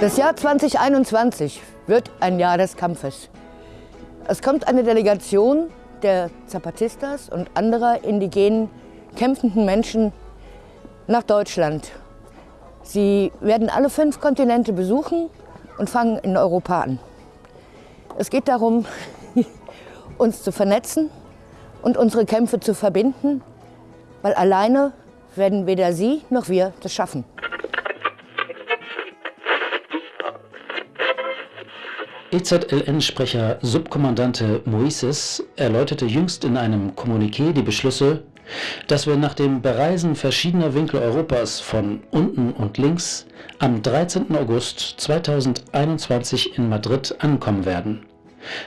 Das Jahr 2021 wird ein Jahr des Kampfes. Es kommt eine Delegation der Zapatistas und anderer indigenen kämpfenden Menschen nach Deutschland. Sie werden alle fünf Kontinente besuchen und fangen in Europa an. Es geht darum, uns zu vernetzen und unsere Kämpfe zu verbinden, weil alleine werden weder Sie noch wir das schaffen. EZLN-Sprecher Subkommandante Moises erläuterte jüngst in einem Kommuniqué die Beschlüsse, dass wir nach dem Bereisen verschiedener Winkel Europas von unten und links am 13. August 2021 in Madrid ankommen werden,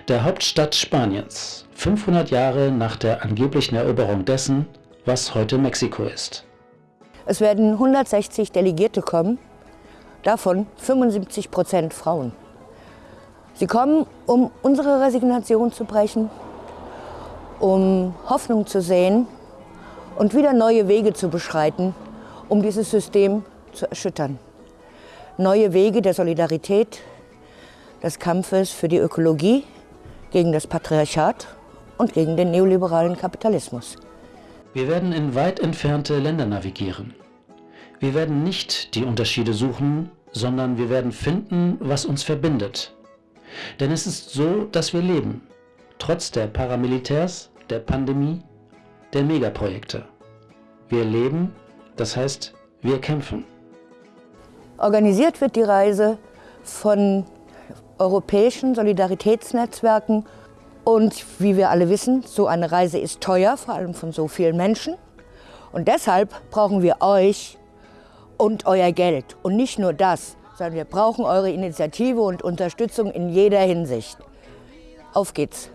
der Hauptstadt Spaniens, 500 Jahre nach der angeblichen Eroberung dessen, was heute Mexiko ist. Es werden 160 Delegierte kommen, davon 75 Prozent Frauen. Sie kommen, um unsere Resignation zu brechen, um Hoffnung zu sehen und wieder neue Wege zu beschreiten, um dieses System zu erschüttern. Neue Wege der Solidarität, des Kampfes für die Ökologie, gegen das Patriarchat und gegen den neoliberalen Kapitalismus. Wir werden in weit entfernte Länder navigieren. Wir werden nicht die Unterschiede suchen, sondern wir werden finden, was uns verbindet denn es ist so, dass wir leben, trotz der Paramilitärs, der Pandemie, der Megaprojekte. Wir leben, das heißt, wir kämpfen. Organisiert wird die Reise von europäischen Solidaritätsnetzwerken und wie wir alle wissen, so eine Reise ist teuer, vor allem von so vielen Menschen. Und deshalb brauchen wir euch und euer Geld. Und nicht nur das, sondern wir brauchen eure Initiative und Unterstützung in jeder Hinsicht. Auf geht's!